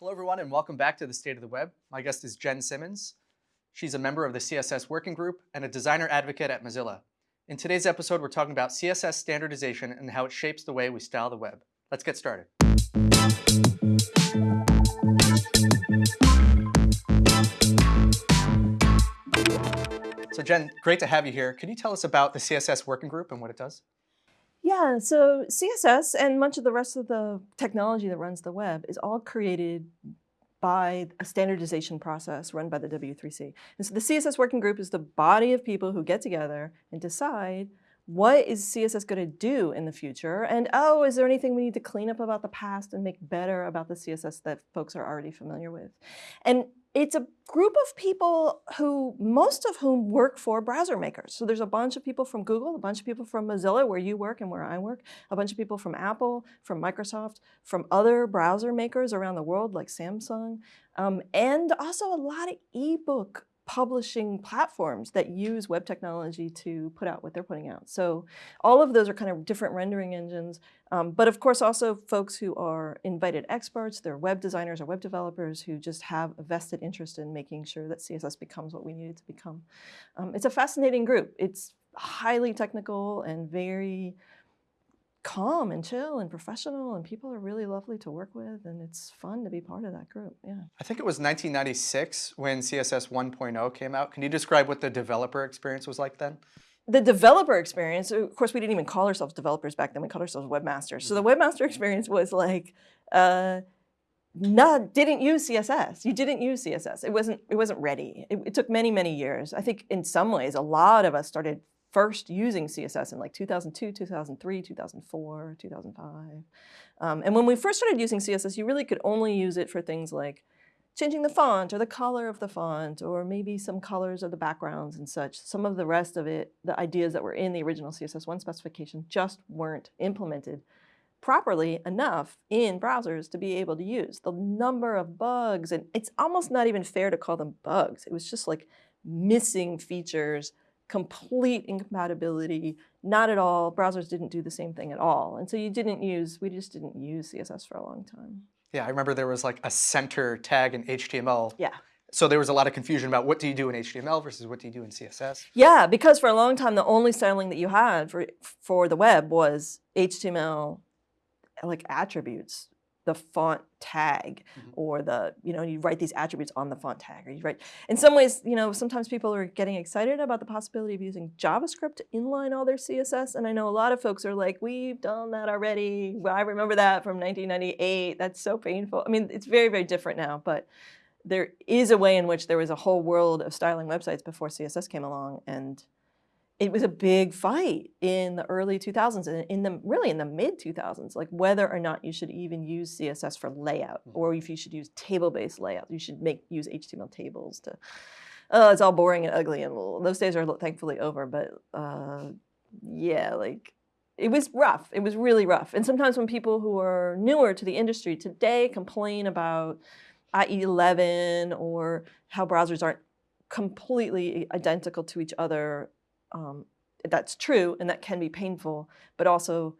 Hello, everyone, and welcome back to the State of the Web. My guest is Jen Simmons. She's a member of the CSS Working Group and a designer advocate at Mozilla. In today's episode, we're talking about CSS standardization and how it shapes the way we style the web. Let's get started. So Jen, great to have you here. Can you tell us about the CSS Working Group and what it does? Yeah, so CSS and much of the rest of the technology that runs the web is all created by a standardization process run by the W3C. And so the CSS working group is the body of people who get together and decide what is CSS going to do in the future? And oh, is there anything we need to clean up about the past and make better about the CSS that folks are already familiar with? And it's a group of people who, most of whom work for browser makers. So there's a bunch of people from Google, a bunch of people from Mozilla, where you work and where I work, a bunch of people from Apple, from Microsoft, from other browser makers around the world like Samsung, um, and also a lot of ebook publishing platforms that use web technology to put out what they're putting out. So all of those are kind of different rendering engines, um, but of course also folks who are invited experts, they're web designers or web developers who just have a vested interest in making sure that CSS becomes what we need it to become. Um, it's a fascinating group. It's highly technical and very calm and chill and professional and people are really lovely to work with and it's fun to be part of that group, yeah. I think it was 1996 when CSS 1.0 came out. Can you describe what the developer experience was like then? The developer experience, of course we didn't even call ourselves developers back then, we called ourselves webmasters. So the mm-hmm. webmaster experience was like, uh, not didn't use CSS. You didn't use CSS. It wasn't it wasn't ready. It, it, took many many years. I think in some ways a lot of us started first using CSS in like 2002, 2003, 2004, 2005. Um, and when we first started using CSS, you really could only use it for things like changing the font or the color of the font or maybe some colors of the backgrounds and such. Some of the rest of it, the ideas that were in the original CSS1 specification just weren't implemented properly enough in browsers to be able to use. The number of bugs, and it's almost not even fair to call them bugs. It was just like missing features complete incompatibility, not at all. Browsers didn't do the same thing at all. And so you didn't use, we just didn't use CSS for a long time. Yeah, I remember there was like a center tag in HTML. Yeah. So there was a lot of confusion about what do you do in HTML versus what do you do in CSS? Yeah, because for a long time, the only styling that you had for, for the web was HTML like attributes the font tag mm -hmm. or the, you know, you write these attributes on the font tag or you write, in some ways, you know, sometimes people are getting excited about the possibility of using JavaScript to inline all their CSS. And I know a lot of folks are like, we've done that already. I remember that from 1998. That's so painful. I mean, it's very, very different now, but there is a way in which there was a whole world of styling websites before CSS came along and it was a big fight in the early 2000s and in the really in the mid 2000s, like whether or not you should even use CSS for layout mm-hmm. or if you should use table-based layout. You should make use HTML tables to, oh, it's all boring and ugly and those days are thankfully over, but uh, yeah, like it was rough. It was really rough. And sometimes when people who are newer to the industry today complain about IE11 or how browsers aren't completely identical to each other um, that's true and that can be painful, but also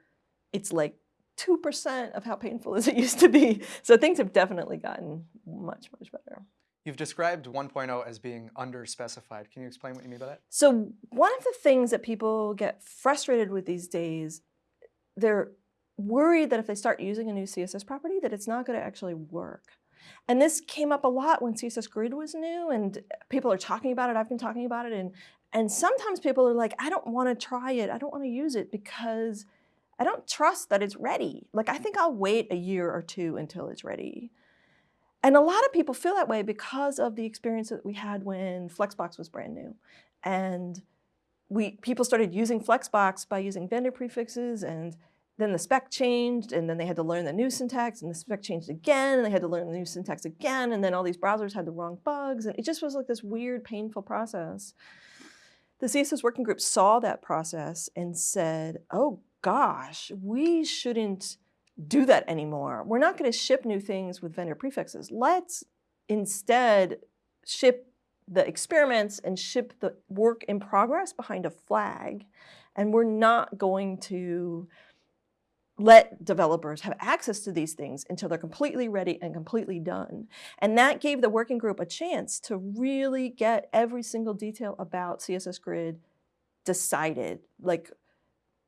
it's like 2% of how painful as it used to be. So things have definitely gotten much, much better. You've described 1.0 as being underspecified. Can you explain what you mean by that? So one of the things that people get frustrated with these days, they're worried that if they start using a new CSS property, that it's not going to actually work. And this came up a lot when CSS Grid was new and people are talking about it. I've been talking about it and and sometimes people are like, I don't want to try it. I don't want to use it because I don't trust that it's ready. Like, I think I'll wait a year or two until it's ready. And a lot of people feel that way because of the experience that we had when Flexbox was brand new. And we people started using Flexbox by using vendor prefixes and then the spec changed and then they had to learn the new syntax and the spec changed again and they had to learn the new syntax again and then all these browsers had the wrong bugs and it just was like this weird painful process. The CSS working group saw that process and said, oh gosh, we shouldn't do that anymore. We're not going to ship new things with vendor prefixes. Let's instead ship the experiments and ship the work in progress behind a flag. And we're not going to let developers have access to these things until they're completely ready and completely done. And that gave the working group a chance to really get every single detail about CSS Grid decided. Like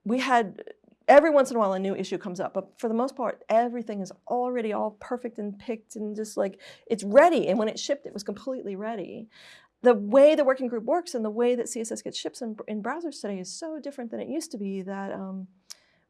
we had every once in a while a new issue comes up, but for the most part, everything is already all perfect and picked and just like it's ready. And when it shipped, it was completely ready. The way the working group works and the way that CSS gets shipped in, in browsers today is so different than it used to be that um,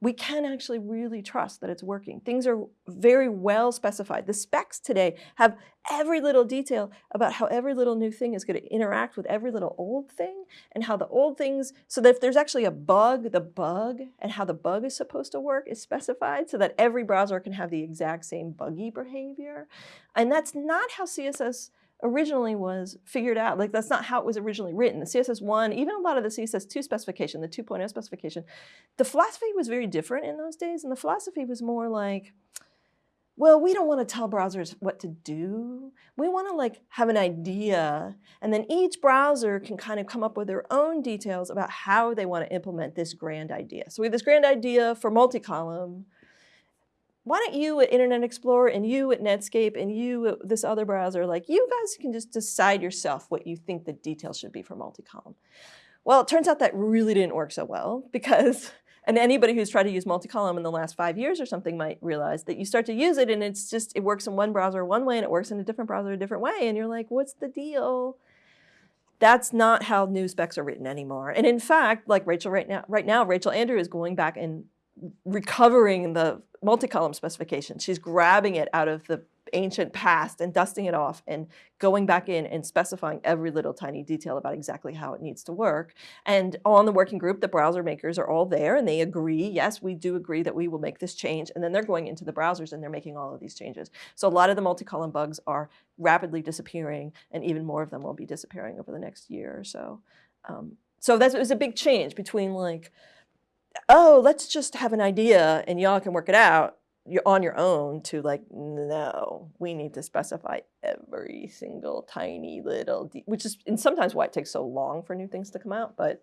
we can actually really trust that it's working. Things are very well specified. The specs today have every little detail about how every little new thing is going to interact with every little old thing and how the old things, so that if there's actually a bug, the bug and how the bug is supposed to work is specified so that every browser can have the exact same buggy behavior. And that's not how CSS originally was figured out. Like that's not how it was originally written. The CSS1, even a lot of the CSS2 specification, the 2.0 specification, the philosophy was very different in those days. And the philosophy was more like, well, we don't want to tell browsers what to do. We want to like have an idea and then each browser can kind of come up with their own details about how they want to implement this grand idea. So we have this grand idea for multi-column why don't you at Internet Explorer and you at Netscape and you at this other browser, like you guys can just decide yourself what you think the details should be for multi-column. Well, it turns out that really didn't work so well because, and anybody who's tried to use multi-column in the last five years or something might realize that you start to use it and it's just, it works in one browser one way and it works in a different browser a different way. And you're like, what's the deal? That's not how new specs are written anymore. And in fact, like Rachel right now, right now, Rachel Andrew is going back and recovering the multi-column specification. She's grabbing it out of the ancient past and dusting it off and going back in and specifying every little tiny detail about exactly how it needs to work. And on the working group, the browser makers are all there and they agree, yes, we do agree that we will make this change. And then they're going into the browsers and they're making all of these changes. So a lot of the multi-column bugs are rapidly disappearing and even more of them will be disappearing over the next year or so. Um, so that was a big change between like, oh, let's just have an idea and y'all can work it out you're on your own to like, no, we need to specify every single tiny little, which is and sometimes why it takes so long for new things to come out, but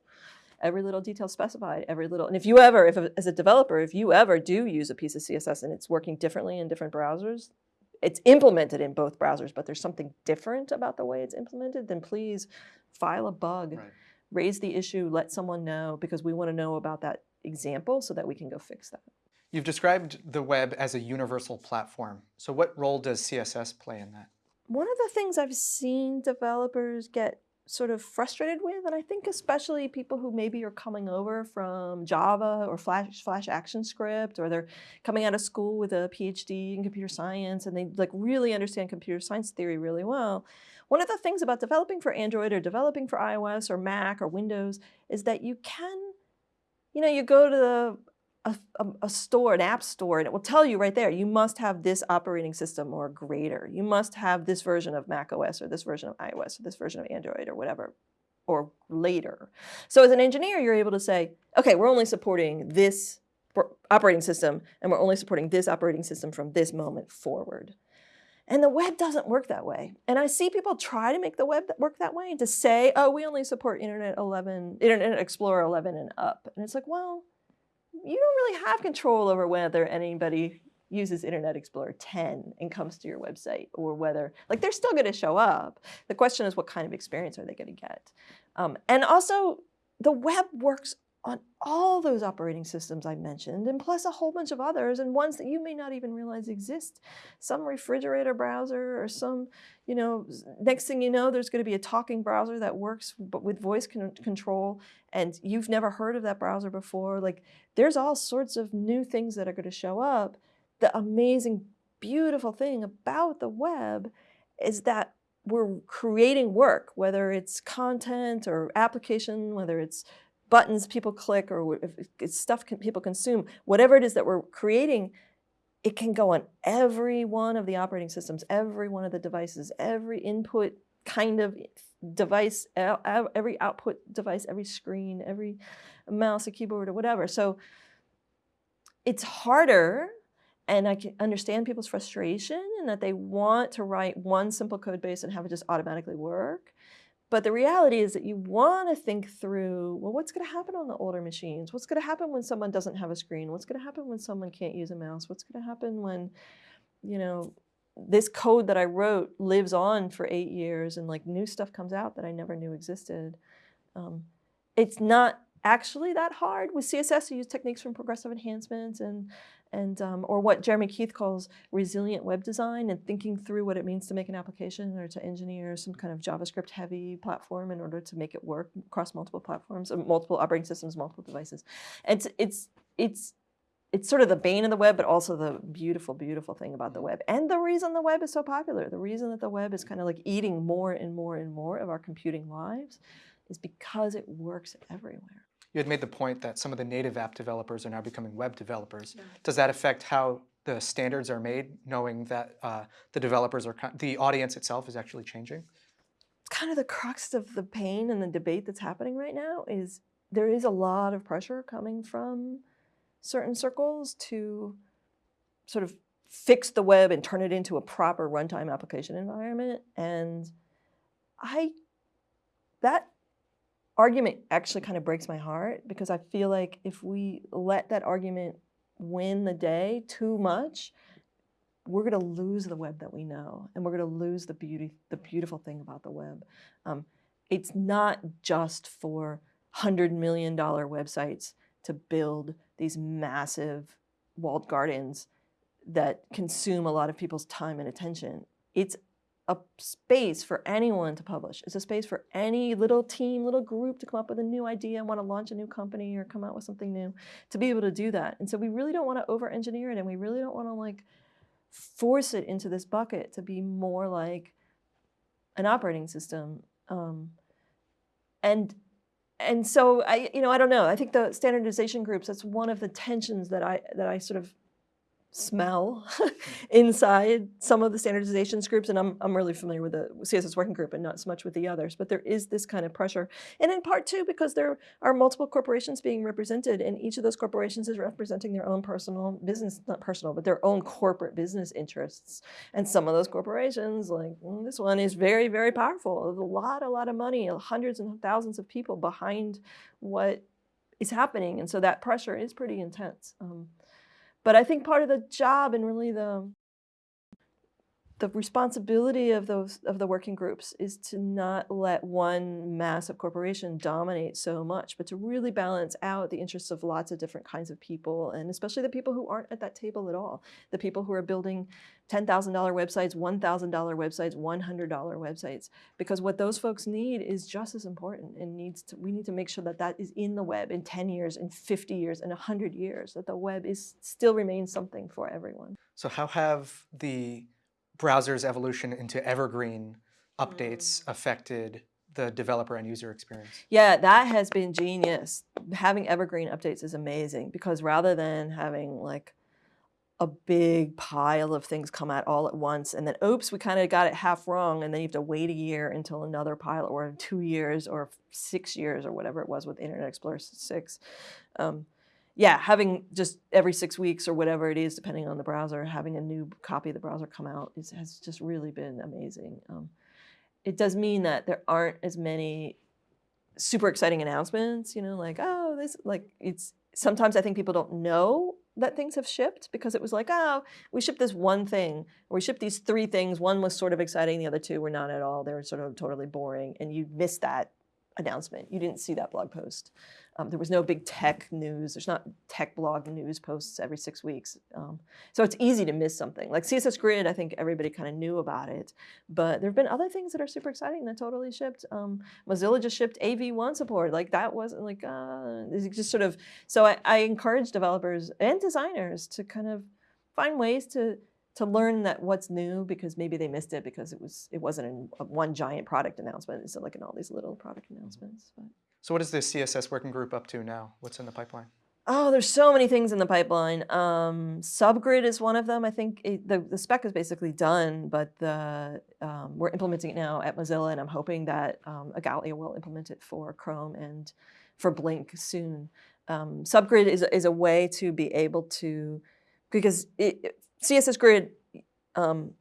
every little detail specified, every little, and if you ever, if as a developer, if you ever do use a piece of CSS and it's working differently in different browsers, it's implemented in both browsers, but there's something different about the way it's implemented, then please file a bug, right. raise the issue, let someone know, because we want to know about that example so that we can go fix that. You've described the web as a universal platform. So what role does CSS play in that? One of the things I've seen developers get sort of frustrated with, and I think especially people who maybe are coming over from Java or Flash, Flash ActionScript, or they're coming out of school with a PhD in computer science, and they like really understand computer science theory really well. One of the things about developing for Android or developing for iOS or Mac or Windows is that you can you know, you go to the, a, a, a, store, an app store, and it will tell you right there, you must have this operating system or greater. You must have this version of Mac OS or this version of iOS or this version of Android or whatever, or later. So as an engineer, you're able to say, okay, we're only supporting this operating system, and we're only supporting this operating system from this moment forward. And the web doesn't work that way. And I see people try to make the web work that way and to say, oh, we only support Internet 11, Internet Explorer 11 and up. And it's like, well, you don't really have control over whether anybody uses Internet Explorer 10 and comes to your website or whether, like they're still gonna show up. The question is what kind of experience are they gonna get? Um, and also the web works on all those operating systems I mentioned, and plus a whole bunch of others, and ones that you may not even realize exist. Some refrigerator browser or some, you know, next thing you know, there's going to be a talking browser that works but with voice con control, and you've never heard of that browser before. Like, there's all sorts of new things that are going to show up. The amazing, beautiful thing about the web is that we're creating work, whether it's content or application, whether it's buttons people click or stuff can, people consume, whatever it is that we're creating, it can go on every one of the operating systems, every one of the devices, every input kind of eh, device, every output device, every screen, every mouse, a keyboard, or whatever. So it's harder and I can understand people's frustration and that they want to write one simple code base and have it just automatically work. But the reality is that you want to think through, well, what's going to happen on the older machines? What's going to happen when someone doesn't have a screen? What's going to happen when someone can't use a mouse? What's going to happen when, you know, this code that I wrote lives on for eight years and like new stuff comes out that I never knew existed. Um, it's not actually that hard. With CSS, you use techniques from progressive enhancement and, and um, or what Jeremy Keith calls resilient web design and thinking through what it means to make an application or to engineer some kind of JavaScript heavy platform in order to make it work across multiple platforms, uh, multiple operating systems, multiple devices. And it's, it's, it's it's sort of the bane of the web, but also the beautiful, beautiful thing about the web. And the reason the web is so popular, the reason that the web is kind of like eating more and more and more of our computing lives is because it works everywhere. You had made the point that some of the native app developers are now becoming web developers. Yeah. Does that affect how the standards are made, knowing that uh, the developers are, the audience itself is actually changing? It's kind of the crux of the pain and the debate that's happening right now is there is a lot of pressure coming from certain circles to sort of fix the web and turn it into a proper runtime application environment. And I, that argument actually kind of breaks my heart because I feel like if we let that argument win the day too much, we're going to lose the web that we know, and we're going to lose the beauty, the beautiful thing about the web. Um, it's not just for hundred million dollar websites to build these massive walled gardens that consume a lot of people's time and attention. It's a space for anyone to publish. It's a space for any little team, little group to come up with a new idea and want to launch a new company or come out with something new to be able to do that. And so we really don't want to over engineer it and we really don't want to like force it into this bucket to be more like an operating system. Um, and and so I, you know, I don't know. I think the standardization groups, that's one of the tensions that I, that I sort of smell inside some of the standardizations groups. And I'm, I'm really familiar with the CSS working group and not so much with the others, but there is this kind of pressure. And in part two, because there are multiple corporations being represented and each of those corporations is representing their own personal business, not personal, but their own corporate business interests. And some of those corporations, like mm, this one is very, very powerful. There's a lot, a lot of money, hundreds and thousands of people behind what is happening. And so that pressure is pretty intense. Um, but I think part of the job and really the the responsibility of those of the working groups is to not let one massive corporation dominate so much, but to really balance out the interests of lots of different kinds of people, and especially the people who aren't at that table at all. The people who are building $10,000 websites, $1,000 websites, $100 websites, because what those folks need is just as important and needs to, we need to make sure that that is in the web in 10 years, in 50 years, in 100 years, that the web is still remains something for everyone. So how have the browser's evolution into evergreen updates mm. affected the developer and user experience? Yeah, that has been genius. Having evergreen updates is amazing because rather than having like a big pile of things come out all at once and then oops we kind of got it half wrong and then you have to wait a year until another pile or two years or six years or whatever it was with internet explorer 6 um, yeah, having just every six weeks or whatever it is, depending on the browser, having a new copy of the browser come out is, has just really been amazing. Um, it does mean that there aren't as many super exciting announcements, you know, like, oh, this, like, it's, sometimes I think people don't know that things have shipped because it was like, oh, we shipped this one thing, we shipped these three things. One was sort of exciting, the other two were not at all. They were sort of totally boring, and you missed that announcement. You didn't see that blog post. Um, there was no big tech news. There's not tech blog news posts every six weeks. Um, so it's easy to miss something. Like CSS Grid, I think everybody kind of knew about it. But there have been other things that are super exciting that totally shipped. Um, Mozilla just shipped AV1 support. Like that wasn't like, uh, just sort of, so I, I encourage developers and designers to kind of find ways to to learn that what's new because maybe they missed it because it was it wasn't in one giant product announcement. It's like in all these little product announcements. But. So what is the CSS working group up to now? What's in the pipeline? Oh, there's so many things in the pipeline. Um, Subgrid is one of them. I think it, the, the spec is basically done, but the, um, we're implementing it now at Mozilla, and I'm hoping that um, Igalia will implement it for Chrome and for Blink soon. Um, Subgrid is, is a way to be able to, because it, CSS Grid, um,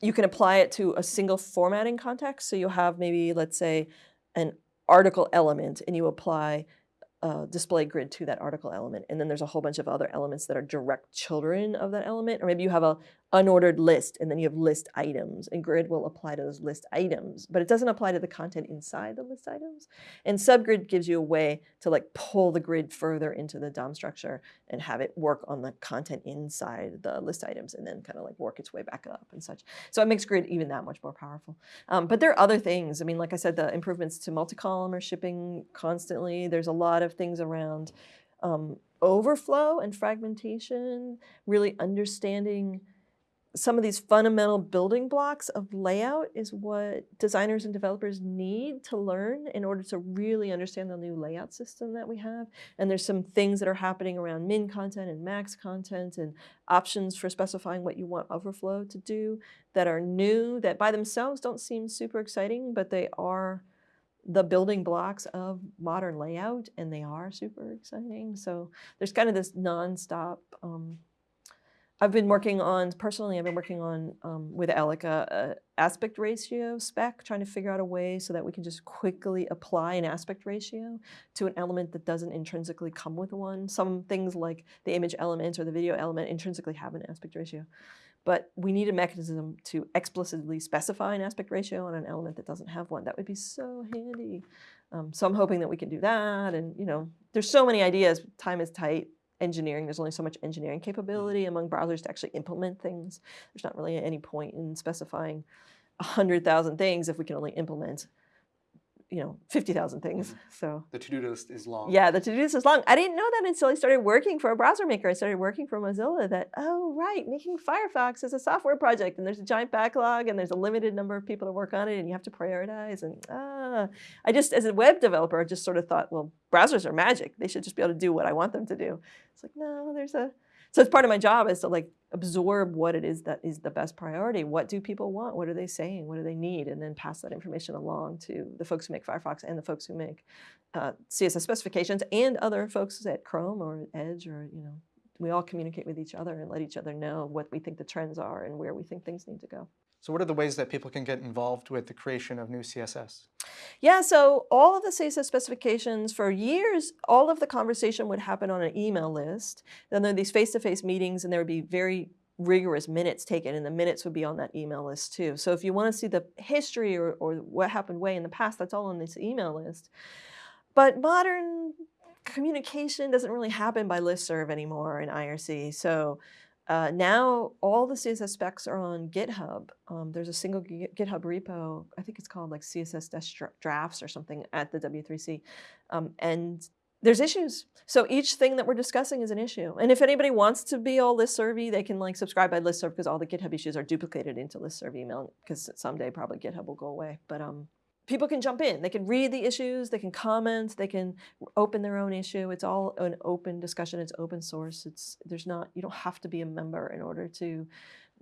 you can apply it to a single formatting context. So you'll have maybe, let's say, an article element and you apply a display grid to that article element. And then there's a whole bunch of other elements that are direct children of that element. Or maybe you have a unordered list and then you have list items and grid will apply to those list items, but it doesn't apply to the content inside the list items. And subgrid gives you a way to like pull the grid further into the DOM structure and have it work on the content inside the list items and then kind of like work its way back up and such. So it makes grid even that much more powerful. Um, but there are other things. I mean, like I said, the improvements to multi-column are shipping constantly. There's a lot of things around um, overflow and fragmentation, really understanding some of these fundamental building blocks of layout is what designers and developers need to learn in order to really understand the new layout system that we have. And there's some things that are happening around min content and max content and options for specifying what you want overflow to do that are new that by themselves don't seem super exciting, but they are the building blocks of modern layout and they are super exciting. So there's kind of this nonstop um, I've been working on, personally, I've been working on um, with Elika a aspect ratio spec, trying to figure out a way so that we can just quickly apply an aspect ratio to an element that doesn't intrinsically come with one. Some things like the image element or the video element intrinsically have an aspect ratio. But we need a mechanism to explicitly specify an aspect ratio on an element that doesn't have one. That would be so handy. Um, so I'm hoping that we can do that. And, you know, there's so many ideas. Time is tight engineering. There's only so much engineering mm. capability among browsers to actually implement things. There's not really any point in specifying 100,000 things if we can only implement you know, 50,000 things. Mm -hmm. So the to-do list is long. Yeah, the to-do list is long. I didn't know that until I started working for a browser maker. I started working for Mozilla that, oh, right, making Firefox is a software project and there's a giant backlog and there's a limited number of people to work on it and you have to prioritize. And ah, I just, as a web developer, I just sort of thought, well, browsers are magic. They should just be able to do what I want them to do. It's like, no, there's a, so it's part of my job is to like absorb what it is that is the best priority. What do people want? What are they saying? What do they need? And then pass that information along to the folks who make Firefox and the folks who make uh, CSS specifications and other folks at Chrome or Edge or, you know, we all communicate with each other and let each other know what we think the trends are and where we think things need to go. So what are the ways that people can get involved with the creation of new CSS? Yeah, so all of the CSS specifications for years, all of the conversation would happen on an email list. Then there are these face-to-face -face meetings and there would be very rigorous minutes taken and the minutes would be on that email list too. So if you want to see the history or, or what happened way in the past, that's all on this email list. But modern communication doesn't really happen by listserv anymore in IRC. So uh, now all the CSS specs are on GitHub. Um, there's a single GitHub repo, I think it's called like CSS drafts or something at the W3C. Um, and there's issues. So each thing that we're discussing is an issue. And if anybody wants to be all listservy, they can like subscribe by listserv because all the GitHub issues are duplicated into listserv email because someday probably GitHub will go away. But um, people can jump in. They can read the issues, they can comment, they can open their own issue. It's all an open discussion. It's open source. It's there's not you don't have to be a member in order to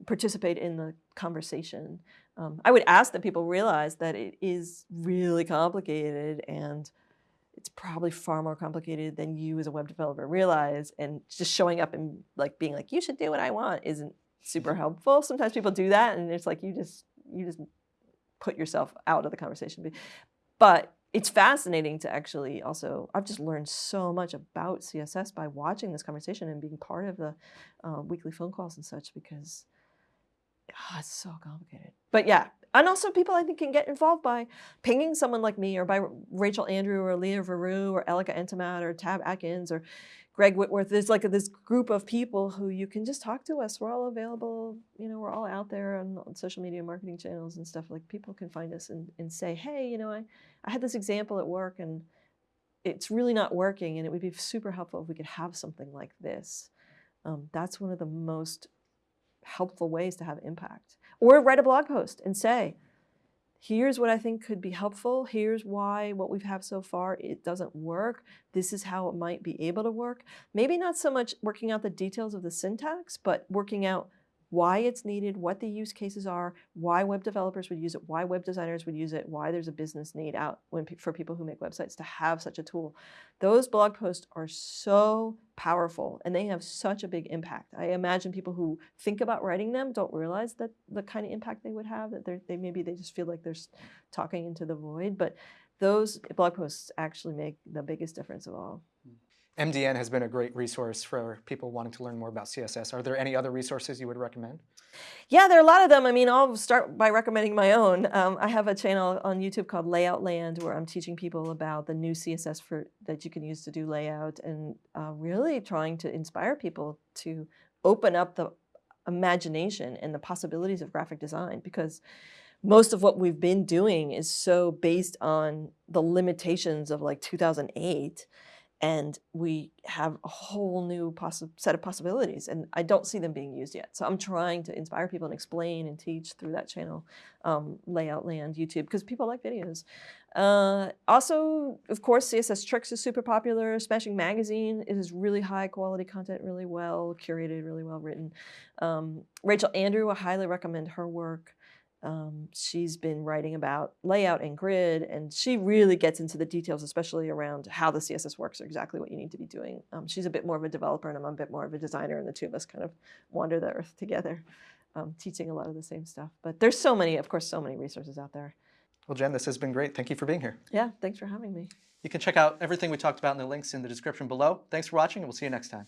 participate in the conversation. Um, I would ask that people realize that it is really complicated and it's probably far more complicated than you as a web developer realize. And just showing up and like being like, you should do what I want isn't super helpful. Sometimes people do that and it's like you just you just put yourself out of the conversation. But it's fascinating to actually also, I've just learned so much about CSS by watching this conversation and being part of the uh, weekly phone calls and such because oh, it's so complicated. But yeah, and also people I think can get involved by pinging someone like me or by Rachel Andrew or Lea Verou or Elika Etemad or Tab Atkins or Greg Whitworth, there's like this group of people who you can just talk to us. We're all available, you know, we're all out there on, social media marketing channels and stuff. Like people can find us and, and say, hey, you know, I, I had this example at work and it's really not working and it would be super helpful if we could have something like this. Um, that's one of the most helpful ways to have impact. Or write a blog post and say, here's what I think could be helpful. Here's why what we've had so far, it doesn't work. This is how it might be able to work. Maybe not so much working out the details of the syntax, but working out why it's needed, what the use cases are, why web developers would use it, why web designers would use it, why there's a business need out when, for people who make websites to have such a tool. Those blog posts are so powerful and they have such a big impact. I imagine people who think about writing them don't realize that the kind of impact they would have, that they maybe they just feel like they're talking into the void, but those blog posts actually make the biggest difference of all. MDN has been a great resource for people wanting to learn more about CSS. Are there any other resources you would recommend? Yeah, there are a lot of them. I mean, I'll start by recommending my own. Um, I have a channel on YouTube called Layout Land where I'm teaching people about the new CSS for that you can use to do layout and uh, really trying to inspire people to open up the imagination and the possibilities of graphic design because most of what we've been doing is so based on the limitations of like 2008 and we have a whole new set of possibilities and i don't see them being used yet. So i'm trying to inspire people and explain and teach through that channel um, layout land youtube because people like videos. Uh, also of course css tricks is super popular. Smashing magazine is really high quality content really well curated really well written. Um, rachel andrew i highly recommend her work um, she's been writing about layout and grid, and she really gets into the details, especially around how the CSS works or exactly what you need to be doing. Um, she's a bit more of a developer, and I'm a bit more of a designer, and the two of us kind of wander the earth together, um, teaching a lot of the same stuff. But there's so many, of course, so many resources out there. Well, Jen, this has been great. Thank you for being here. Yeah, thanks for having me. You can check out everything we talked about in the links in the description below. Thanks for watching, and we'll see you next time.